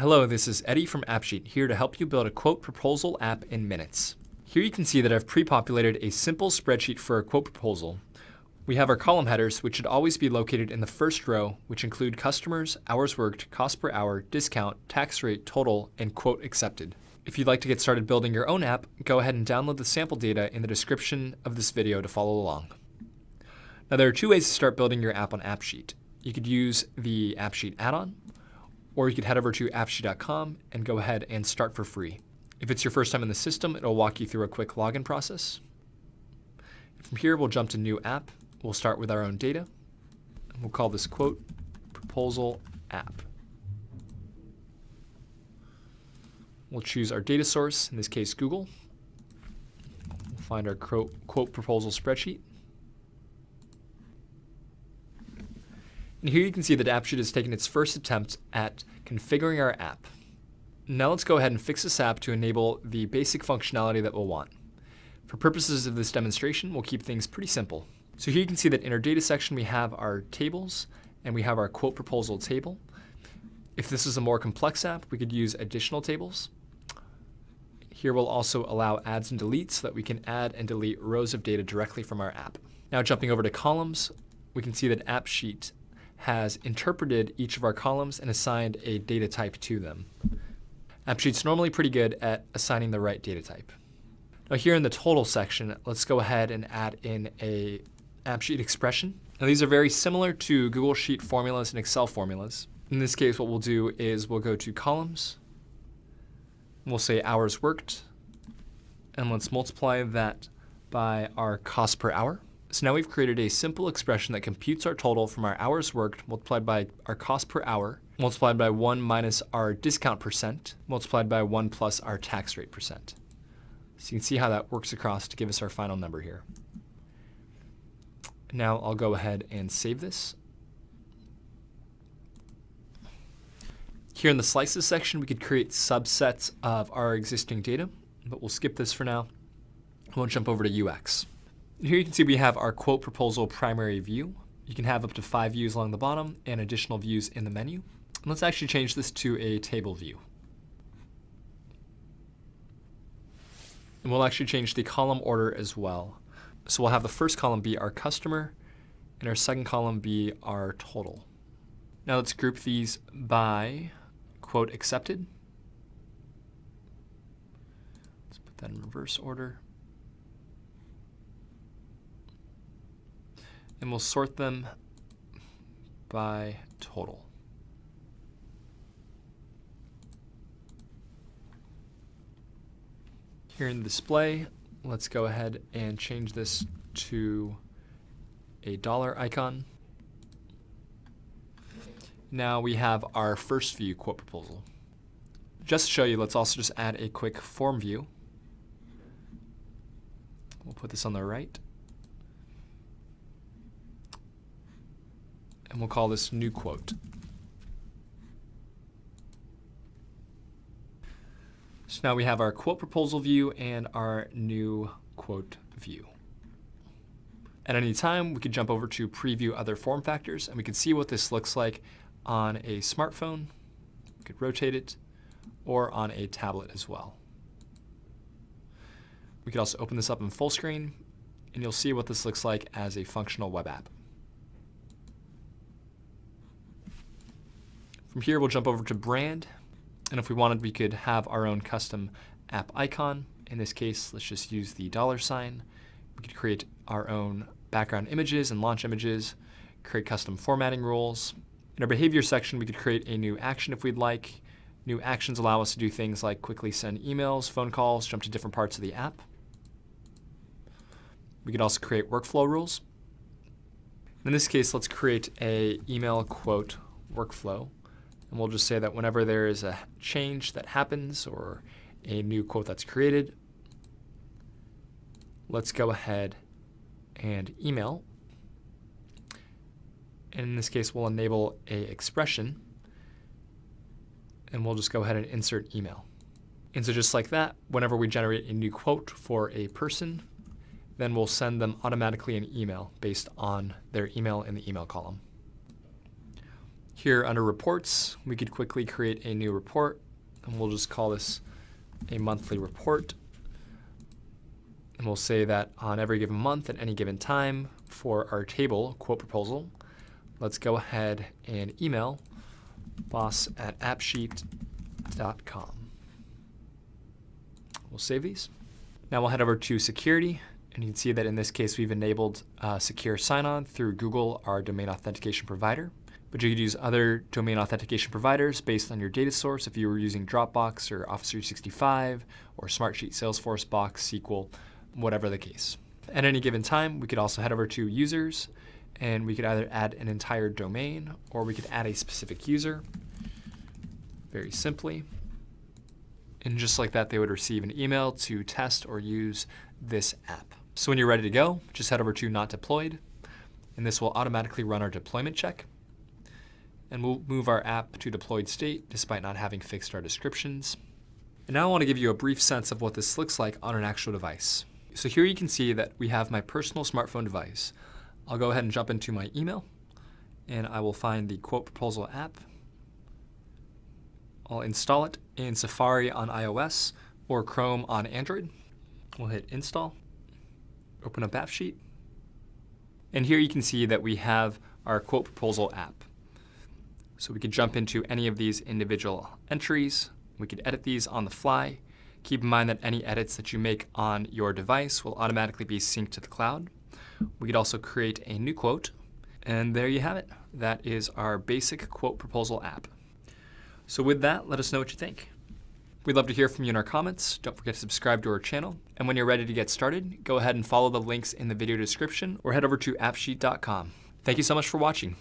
Hello, this is Eddie from AppSheet here to help you build a quote proposal app in minutes. Here you can see that I've pre-populated a simple spreadsheet for a quote proposal. We have our column headers, which should always be located in the first row, which include customers, hours worked, cost per hour, discount, tax rate, total, and quote accepted. If you'd like to get started building your own app, go ahead and download the sample data in the description of this video to follow along. Now there are two ways to start building your app on AppSheet. You could use the AppSheet add-on, or you could head over to appsheet.com and go ahead and start for free. If it's your first time in the system, it'll walk you through a quick login process. From here, we'll jump to New App. We'll start with our own data. We'll call this quote proposal app. We'll choose our data source, in this case Google. We'll find our quote proposal spreadsheet. And here you can see that AppSheet has taken its first attempt at configuring our app. Now let's go ahead and fix this app to enable the basic functionality that we'll want. For purposes of this demonstration, we'll keep things pretty simple. So here you can see that in our data section we have our tables and we have our quote proposal table. If this is a more complex app, we could use additional tables. Here we'll also allow adds and deletes so that we can add and delete rows of data directly from our app. Now jumping over to columns, we can see that AppSheet has interpreted each of our columns and assigned a data type to them. AppSheet's normally pretty good at assigning the right data type. Now here in the total section, let's go ahead and add in a AppSheet expression. Now these are very similar to Google Sheet formulas and Excel formulas. In this case, what we'll do is we'll go to columns, we'll say hours worked, and let's multiply that by our cost per hour. So now we've created a simple expression that computes our total from our hours worked multiplied by our cost per hour, multiplied by 1 minus our discount percent, multiplied by 1 plus our tax rate percent. So you can see how that works across to give us our final number here. Now I'll go ahead and save this. Here in the slices section, we could create subsets of our existing data, but we'll skip this for now. We'll jump over to UX. Here you can see we have our quote proposal primary view. You can have up to five views along the bottom and additional views in the menu. And let's actually change this to a table view. And we'll actually change the column order as well. So we'll have the first column be our customer and our second column be our total. Now let's group these by quote accepted. Let's put that in reverse order. And we'll sort them by total. Here in the display, let's go ahead and change this to a dollar icon. Now we have our first view quote proposal. Just to show you, let's also just add a quick form view. We'll put this on the right. And we'll call this new quote. So now we have our quote proposal view and our new quote view. At any time, we could jump over to preview other form factors and we can see what this looks like on a smartphone. We could rotate it or on a tablet as well. We could also open this up in full screen and you'll see what this looks like as a functional web app. From here, we'll jump over to brand. And if we wanted, we could have our own custom app icon. In this case, let's just use the dollar sign. We could create our own background images and launch images, create custom formatting rules. In our behavior section, we could create a new action if we'd like. New actions allow us to do things like quickly send emails, phone calls, jump to different parts of the app. We could also create workflow rules. In this case, let's create a email quote workflow. And we'll just say that whenever there is a change that happens or a new quote that's created, let's go ahead and email. And in this case, we'll enable a expression and we'll just go ahead and insert email. And so just like that, whenever we generate a new quote for a person, then we'll send them automatically an email based on their email in the email column. Here under reports, we could quickly create a new report and we'll just call this a monthly report. And we'll say that on every given month at any given time for our table quote proposal, let's go ahead and email boss at appsheet.com. We'll save these. Now we'll head over to security and you can see that in this case we've enabled uh, secure sign-on through Google, our domain authentication provider but you could use other domain authentication providers based on your data source if you were using Dropbox or Office 365 or Smartsheet, Salesforce, Box, SQL, whatever the case. At any given time, we could also head over to users and we could either add an entire domain or we could add a specific user very simply. And just like that, they would receive an email to test or use this app. So when you're ready to go, just head over to not deployed and this will automatically run our deployment check and we'll move our app to deployed state despite not having fixed our descriptions. And now I want to give you a brief sense of what this looks like on an actual device. So here you can see that we have my personal smartphone device. I'll go ahead and jump into my email and I will find the quote proposal app. I'll install it in Safari on iOS or Chrome on Android. We'll hit install, open up AppSheet, and here you can see that we have our quote proposal app. So we could jump into any of these individual entries. We could edit these on the fly. Keep in mind that any edits that you make on your device will automatically be synced to the cloud. We could also create a new quote. And there you have it. That is our basic quote proposal app. So with that, let us know what you think. We'd love to hear from you in our comments. Don't forget to subscribe to our channel. And when you're ready to get started, go ahead and follow the links in the video description or head over to appsheet.com. Thank you so much for watching.